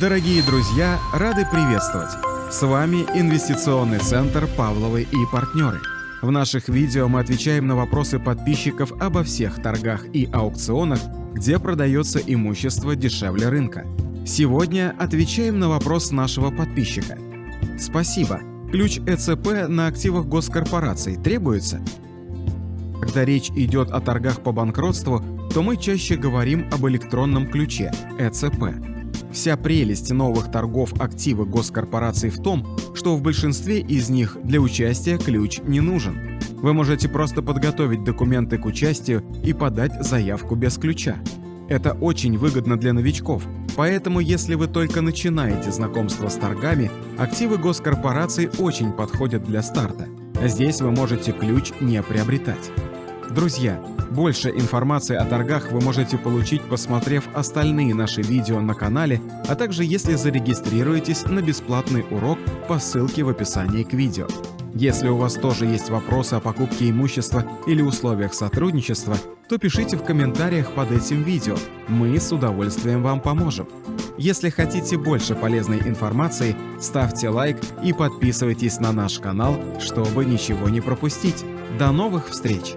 Дорогие друзья, рады приветствовать! С вами Инвестиционный центр «Павловы и партнеры». В наших видео мы отвечаем на вопросы подписчиков обо всех торгах и аукционах, где продается имущество дешевле рынка. Сегодня отвечаем на вопрос нашего подписчика. Спасибо. Ключ ЭЦП на активах госкорпораций требуется? Когда речь идет о торгах по банкротству, то мы чаще говорим об электронном ключе ЭЦП. Вся прелесть новых торгов активы госкорпораций в том, что в большинстве из них для участия ключ не нужен. Вы можете просто подготовить документы к участию и подать заявку без ключа. Это очень выгодно для новичков, поэтому если вы только начинаете знакомство с торгами, активы госкорпораций очень подходят для старта. Здесь вы можете ключ не приобретать. Друзья, больше информации о торгах вы можете получить, посмотрев остальные наши видео на канале, а также если зарегистрируетесь на бесплатный урок по ссылке в описании к видео. Если у вас тоже есть вопросы о покупке имущества или условиях сотрудничества, то пишите в комментариях под этим видео, мы с удовольствием вам поможем. Если хотите больше полезной информации, ставьте лайк и подписывайтесь на наш канал, чтобы ничего не пропустить. До новых встреч!